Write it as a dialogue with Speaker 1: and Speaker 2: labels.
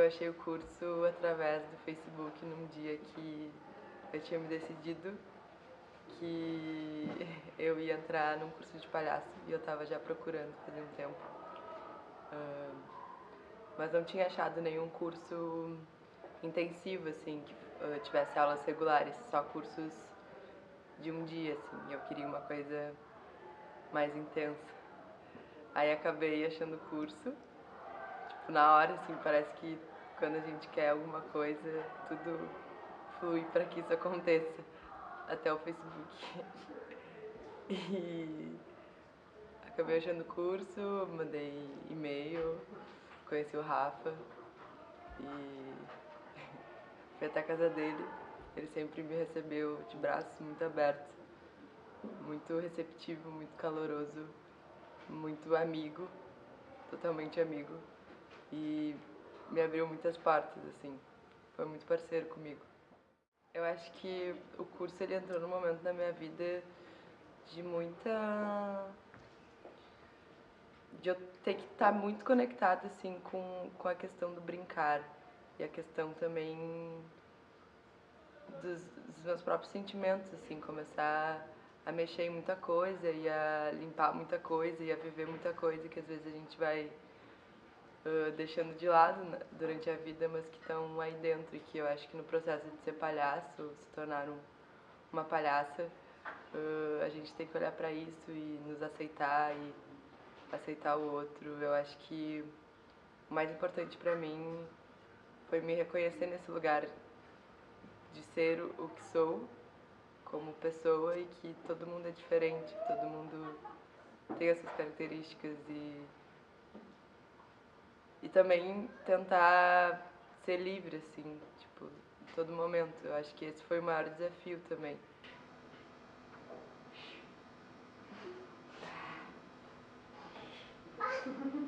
Speaker 1: Eu achei o curso através do Facebook num dia que eu tinha me decidido que eu ia entrar num curso de palhaço e eu estava já procurando fazia um tempo. Uh, mas não tinha achado nenhum curso intensivo, assim, que uh, tivesse aulas regulares, só cursos de um dia, assim. Eu queria uma coisa mais intensa. Aí acabei achando o curso. Tipo, na hora, assim, parece que quando a gente quer alguma coisa, tudo flui para que isso aconteça. Até o Facebook. e acabei achando o curso, mandei e-mail, conheci o Rafa e fui até a casa dele. Ele sempre me recebeu de braços muito abertos, muito receptivo, muito caloroso, muito amigo, totalmente amigo. E me abriu muitas portas, assim. Foi muito parceiro comigo. Eu acho que o curso ele entrou num momento da minha vida de muita de eu ter que estar tá muito conectada assim com, com a questão do brincar e a questão também dos, dos, meus próprios sentimentos assim começar a mexer em muita coisa e a limpar muita coisa e a viver muita coisa que às vezes a gente vai uh, deixando de lado durante a vida mas que estão aí dentro e que eu acho que no processo de ser palhaço se tornar um, uma palhaça uh, a gente tem que olhar para isso e nos aceitar e aceitar o outro. Eu acho que o mais importante para mim foi me reconhecer nesse lugar de ser o que sou como pessoa e que todo mundo é diferente, todo mundo tem essas características e e também tentar ser livre assim, tipo, em todo momento. Eu acho que esse foi o maior desafio também.